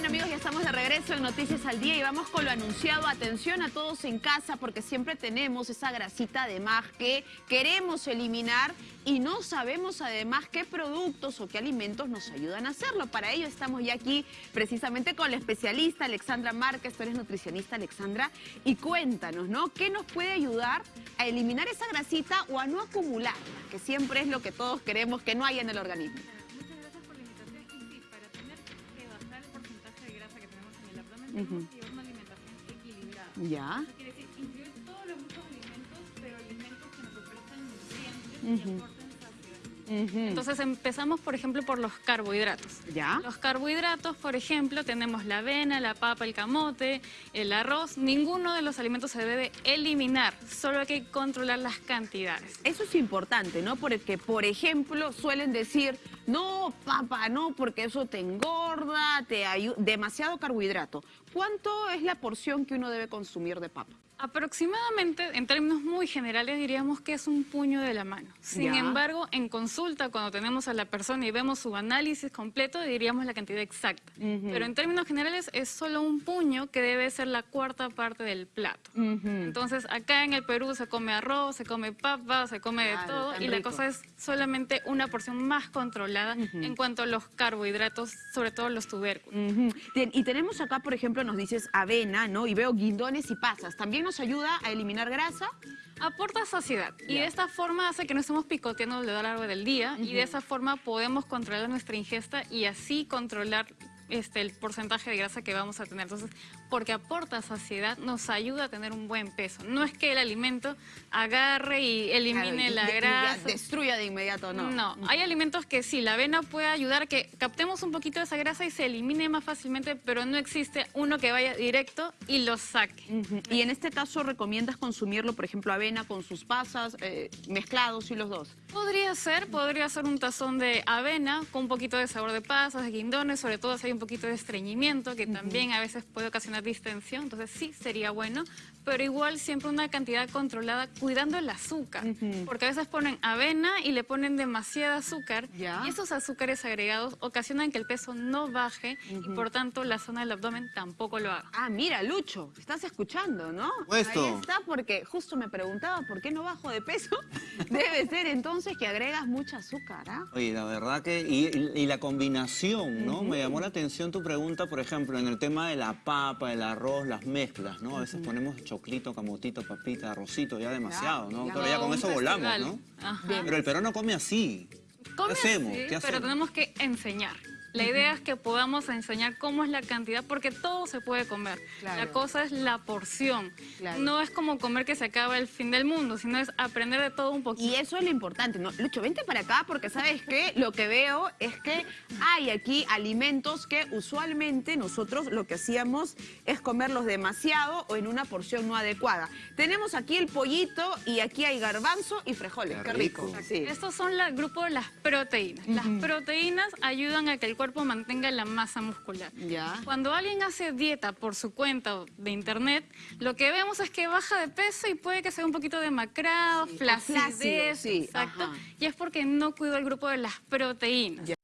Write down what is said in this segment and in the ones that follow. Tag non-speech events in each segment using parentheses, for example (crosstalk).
Bien amigos, ya estamos de regreso en Noticias al Día y vamos con lo anunciado. Atención a todos en casa porque siempre tenemos esa grasita de más que queremos eliminar y no sabemos además qué productos o qué alimentos nos ayudan a hacerlo. Para ello estamos ya aquí precisamente con la especialista Alexandra Márquez, tú eres nutricionista Alexandra, y cuéntanos, ¿no? ¿Qué nos puede ayudar a eliminar esa grasita o a no acumularla? Que siempre es lo que todos queremos que no haya en el organismo. Llevar una alimentación equilibrada. Ya. Eso quiere decir incluir todos los grupos de alimentos, pero alimentos que nos ofrezcan nutrientes y Entonces empezamos, por ejemplo, por los carbohidratos. ¿Ya? Los carbohidratos, por ejemplo, tenemos la avena, la papa, el camote, el arroz. Ninguno de los alimentos se debe eliminar, solo hay que controlar las cantidades. Eso es importante, ¿no? Porque, por ejemplo, suelen decir, no, papa, no, porque eso te engorda, te ayuda, demasiado carbohidrato. ¿Cuánto es la porción que uno debe consumir de papa? Aproximadamente, en términos muy generales, diríamos que es un puño de la mano. Sin Ya. embargo, en consulta, cuando tenemos a la persona y vemos su análisis completo, diríamos la cantidad exacta. Pero en términos generales, es solo un puño que debe ser la cuarta parte del plato. Entonces, acá en el Perú se come arroz, se come papa, se come de Claro, todo, tan y la rico. cosa es solamente una porción más controlada en cuanto a los carbohidratos, sobre todo los tubérculos. Ten- Y tenemos acá, por ejemplo, nos dices avena, ¿no? Y veo guindones y pasas. ¿También nos ayuda a eliminar grasa? Aporta saciedad y de esta forma hace que no estemos picoteando a lo largo del día y de esa forma podemos controlar nuestra ingesta y así controlar este, el porcentaje de grasa que vamos a tener. Entonces, porque aporta saciedad, nos ayuda a tener un buen peso. No es que el alimento agarre y elimine Claro, la de- grasa. Destruya de inmediato, ¿no? No, hay alimentos que sí, la avena puede ayudar a que captemos un poquito de esa grasa y se elimine más fácilmente, pero no existe uno que vaya directo y lo saque. Y en este caso, ¿recomiendas consumirlo, por ejemplo, avena con sus pasas, eh, mezclados y los dos? Podría ser, podría ser un tazón de avena con un poquito de sabor de pasas, de guindones, sobre todo si hay un poquito de estreñimiento, que también a veces puede ocasionar distensión, entonces sí sería bueno, pero igual siempre una cantidad controlada, cuidando el azúcar, porque a veces ponen avena y le ponen demasiada azúcar, Ya. y esos azúcares agregados ocasionan que el peso no baje y por tanto la zona del abdomen tampoco lo haga. Ah, mira, Lucho, estás escuchando, ¿no? Puesto. Ahí está, porque justo me preguntaba por qué no bajo de peso. (laughs) Debe ser entonces que agregas mucha azúcar, ¿ah? Oye, la verdad que, y, y- y la combinación, ¿no? Me llamó la atención tu pregunta, por ejemplo, en el tema de la papa, el arroz, las mezclas, ¿no? A veces ponemos choclito, camotito, papita, arrocito, ya demasiado, ¿no? ya. Pero ya con eso volamos. ¿no? Ajá. Pero el peruano come así. Come ¿Qué hacemos? así, ¿Qué pero hacemos? tenemos que enseñar. La idea es que podamos enseñar cómo es la cantidad, porque todo se puede comer. Claro. La cosa es la porción. Claro. No es como comer que se acaba el fin del mundo, sino es aprender de todo un poquito. Y eso es lo importante, ¿no? Lucho, vente para acá porque sabes que lo que veo es que hay aquí alimentos que usualmente nosotros lo que hacíamos es comerlos demasiado o en una porción no adecuada. Tenemos aquí el pollito y aquí hay garbanzo y frijoles. Qué Qué rico. rico. Sí. Estos son el grupo de las proteínas. Las proteínas ayudan a que el cuerpo mantenga la masa muscular. Ya. Cuando alguien hace dieta por su cuenta de internet, lo que vemos es que baja de peso y puede que sea un poquito demacrado, Sí, flacidez, flácido, sí, exacto. ajá. Y es porque no cuidó el grupo de las proteínas. Ya.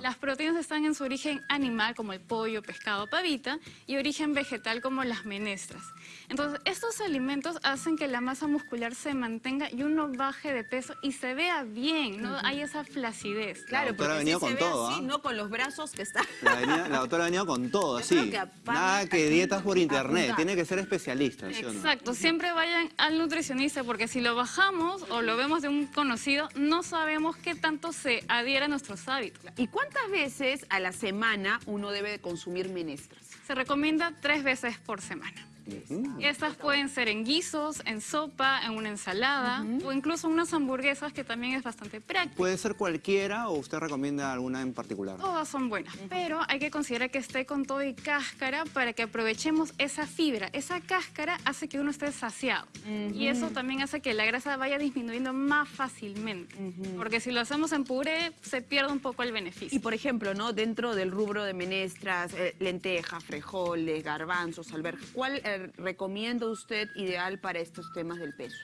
Las proteínas están en su origen animal, como el pollo, pescado, pavita, y origen vegetal, como las menestras. Entonces, estos alimentos hacen que la masa muscular se mantenga y uno baje de peso y se vea bien, no hay esa flacidez. Claro, doctora ha porque venido si se con ve todo, así, ¿ah? no con los brazos que están. La, venía- la doctora ha venido con todo, Yo que aparte Nada que dietas por internet, apuntar. tiene que ser especialista, ¿sí o no? Exacto, siempre vayan al nutricionista porque si lo bajamos o lo vemos de un conocido, no sabemos qué tanto se adhiera a nuestros hábitos. ¿Y cuántas veces a la semana uno debe de consumir menestras? Se recomienda tres veces por semana. Ujú. Estas pueden ser en guisos, en sopa, en una ensalada o incluso unas hamburguesas que también es bastante práctico. ¿Puede ser cualquiera o usted recomienda alguna en particular? Todas son buenas, pero hay que considerar que esté con todo y cáscara para que aprovechemos esa fibra. Esa cáscara hace que uno esté saciado y eso también hace que la grasa vaya disminuyendo más fácilmente. Porque si lo hacemos en puré, se pierde un poco el beneficio. Y por ejemplo, ¿no? Dentro del rubro de menestras, eh, lentejas, frijoles, garbanzos, alberjas, ¿cuál eh, recomienda usted ideal para estos temas del peso?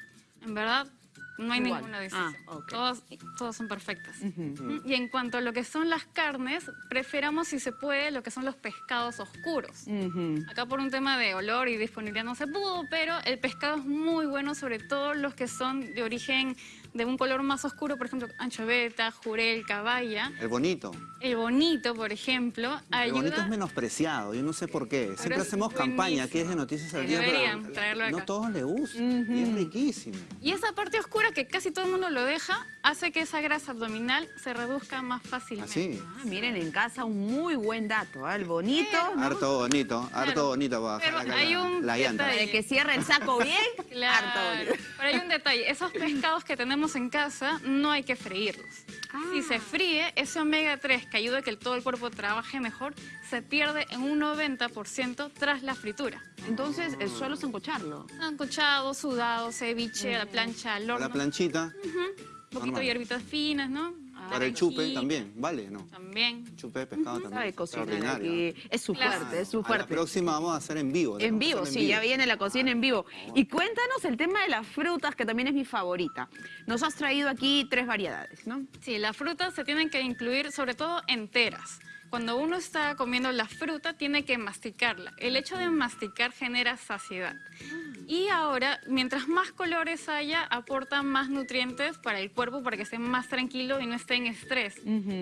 En verdad, no hay Igual. ninguna distinción. Ah, ok. todos, todos son perfectas. Y en cuanto a lo que son las carnes, preferamos si se puede lo que son los pescados oscuros. Acá por un tema de olor y disponibilidad no se pudo, pero el pescado es muy bueno, sobre todo los que son de origen de un color más oscuro, por ejemplo, anchoveta, jurel, caballa. El bonito. El bonito, por ejemplo, El bonito es ayuda... menospreciado, yo no sé por qué. Siempre hacemos campaña aquí es de. Noticias al Sí, Día. pero deberían traerlo acá. No todos le gustan y es riquísimo. Y esa parte oscura que casi todo el mundo lo deja, hace que esa grasa abdominal se reduzca más fácilmente. Así. Ah, miren, en casa un muy buen dato, ¿ah? El bonito, ¿no? Harto bonito, harto Claro. bonito para Pero bajar acá hay la, un la llanta. detalle. De que cierre el saco bien, (laughs) harto Claro. bonito. Pero hay un detalle, esos pescados que tenemos en casa no hay que freírlos. Ah. Si se fríe, ese omega 3 que ayuda a que el- todo el cuerpo trabaje mejor, se pierde en un 90% tras la fritura. Entonces, es solo sancocharlo. Ancochado, sudado, ceviche, a la plancha, al A horno. la planchita, un poquito normal. de hierbitas finas, ¿no? Para el chupe también, ¿vale? ¿No? También. Chupe de pescado también. Sabe cocinar Extraordinario. aquí. Es su Claro. fuerte, es su A la fuerte. próxima vamos a hacer en vivo. En vivo, sí, ya viene la cocina en vivo. Y cuéntanos el tema de las frutas, que también es mi favorita. Nos has traído aquí tres variedades, ¿no? Sí, las frutas se tienen que incluir sobre todo enteras. Cuando uno está comiendo la fruta, tiene que masticarla. El hecho de masticar genera saciedad. Y ahora, mientras más colores haya, aporta más nutrientes para el cuerpo para que esté más tranquilo y no esté en estrés.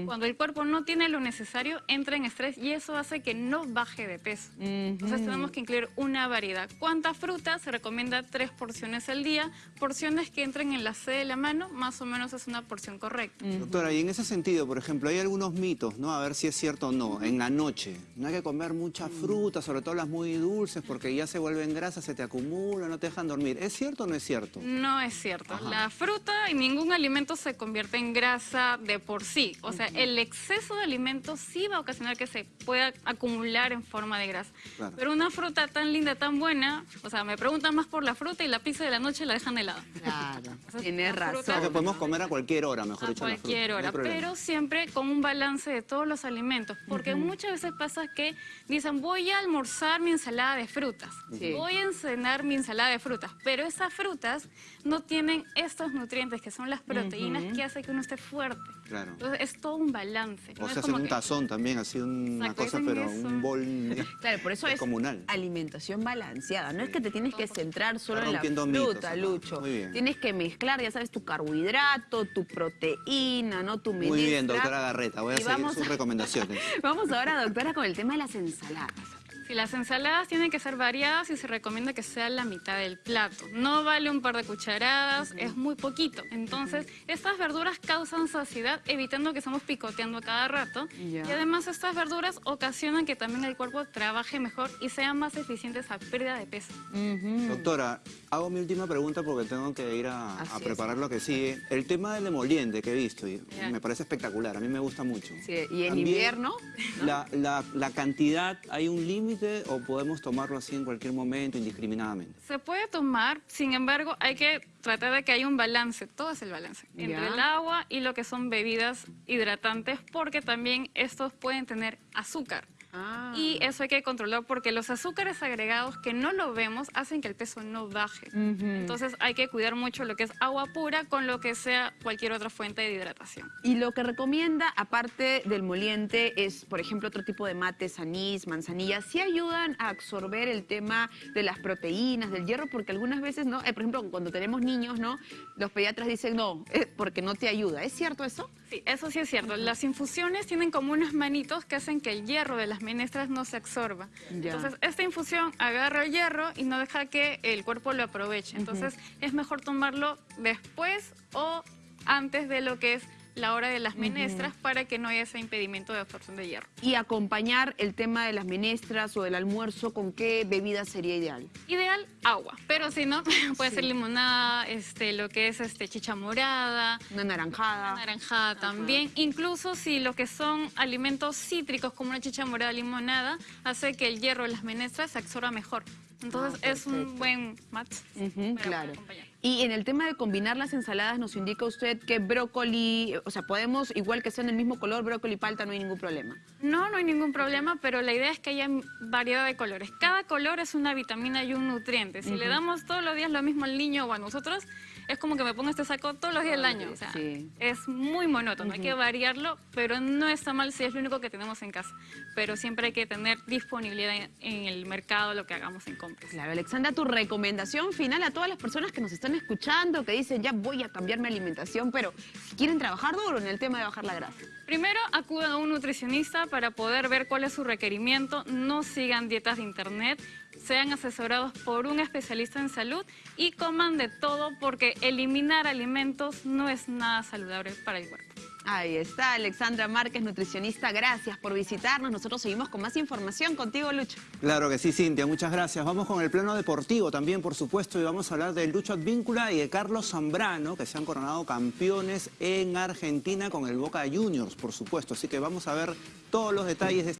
Cuando el cuerpo no tiene lo necesario, entra en estrés y eso hace que no baje de peso. Entonces tenemos que incluir una variedad. ¿Cuántas frutas? Se recomienda tres porciones al día. Porciones que entren en la C de la mano, más o menos es una porción correcta. Doctora, y en ese sentido, por ejemplo, hay algunos mitos, ¿no? A ver si es cierto o no. En la noche, no hay que comer mucha fruta, sobre todo las muy dulces, porque ya se vuelven grasas, se te acumulan, no te dejan dormir. ¿Es cierto o no es cierto? No es cierto. La fruta y ningún alimento se convierte en grasa de por sí. O sea, el exceso de alimentos sí va a ocasionar que se pueda acumular en forma de grasa. Claro. Pero una fruta tan linda, tan buena, o sea, me preguntan más por la fruta y la pizza de la noche la dejan helada. Claro, sea, tienes fruta- O sea, que razón. podemos comer a cualquier hora, mejor A dicho, la fruta. cualquier hora, pero siempre con un balance de todos los alimentos, porque muchas veces pasa que dicen voy a almorzar mi ensalada de frutas, Sí. voy a cenar mi ensalada de frutas, pero esas frutas no tienen estos nutrientes que son las proteínas que hace que uno esté fuerte. Claro. Entonces es todo un balance. O no es sea, hacer un que- tazón también, así una Exacto, cosa, pero eso. un bol (laughs) Claro, por eso es comunal. alimentación balanceada. No es que te tienes que centrar solo en la mitos, fruta, acá. Lucho. Muy bien. Tienes que mezclar, ya sabes, tu carbohidrato, tu proteína, ¿no? Tu menestra. Muy bien, doctora Garreta, voy a seguir vamos sus a- recomendaciones. (laughs) Vamos ahora, doctora, con el tema de las ensaladas. Si las ensaladas tienen que ser variadas y se recomienda que sea la mitad del plato. No vale un par de cucharadas, es muy poquito. Entonces, estas verduras causan saciedad, evitando que estamos picoteando a cada rato. Ya. Y además, estas verduras ocasionan que también el cuerpo trabaje mejor y sean más eficientes a pérdida de peso. Doctora, hago mi última pregunta porque tengo que ir a, a es. preparar lo que sigue. El tema del emoliente que he visto, y Ya. me parece espectacular, a mí me gusta mucho. Sí, y en También, invierno, La, la- la cantidad, ¿hay un límite o podemos tomarlo así en cualquier momento, indiscriminadamente? Se puede tomar, sin embargo, hay que tratar de que haya un balance, todo es el balance, entre el agua y lo que son bebidas hidratantes, porque también estos pueden tener azúcar. Ah. Y eso hay que controlar porque los azúcares agregados que no lo vemos hacen que el peso no baje. Entonces hay que cuidar mucho lo que es agua pura con lo que sea cualquier otra fuente de hidratación. Y lo que recomienda, aparte del moliente, es, por ejemplo, otro tipo de mates, anís, manzanilla. Sí ayudan a absorber el tema de las proteínas, del hierro, porque algunas veces, ¿no? Eh, por ejemplo, cuando tenemos niños, ¿no? Los pediatras dicen, no, porque no te ayuda. ¿Es cierto eso? Sí, eso sí es cierto. Las infusiones tienen como unos manitos que hacen que el hierro de las menestras no se absorba. Ya. Entonces, esta infusión agarra el hierro y no deja que el cuerpo lo aproveche. Entonces, es mejor tomarlo después o antes de lo que es la hora de las menestras para que no haya ese impedimento de absorción de hierro. Y acompañar el tema de las menestras o del almuerzo, ¿con qué bebida sería ideal? Ideal, agua. Pero si no, (laughs) puede ser limonada, este, lo que es este, chicha morada, Una naranjada. naranjada también. Incluso si lo que son alimentos cítricos como una chicha morada limonada hace que el hierro de las menestras se absorba mejor. Entonces Ah, es un perfecto. buen match. Para claro. acompañar. Y en el tema de combinar las ensaladas, nos indica usted que brócoli, o sea, podemos, igual que sean del mismo color, brócoli y palta, no hay ningún problema. No, no hay ningún problema, pero la idea es que haya variedad de colores. Cada color es una vitamina y un nutriente. Si le damos todos los días lo mismo al niño o a nosotros, es como que me pongo este saco todos los días del año. O sea, Sí. es muy monótono, hay que variarlo, pero no está mal si es lo único que tenemos en casa. Pero siempre hay que tener disponibilidad en, en el mercado lo que hagamos en compras. Claro, Alexandra, tu recomendación final a todas las personas que nos están escuchando, que dicen, ya voy a cambiar mi alimentación, pero quieren trabajar duro en el tema de bajar la grasa. Primero, acudan a un nutricionista para poder ver cuál es su requerimiento. No sigan dietas de internet, sean asesorados por un especialista en salud y coman de todo porque eliminar alimentos no es nada saludable para el cuerpo. Ahí está, Alexandra Márquez, nutricionista. Gracias por visitarnos. Nosotros seguimos con más información contigo, Lucho. Claro que sí, Cintia, muchas gracias. Vamos con el plano deportivo también, por supuesto, y vamos a hablar de Lucho Advíncula y de Carlos Zambrano, que se han coronado campeones en Argentina con el Boca Juniors, por supuesto. Así que vamos a ver todos los detalles de este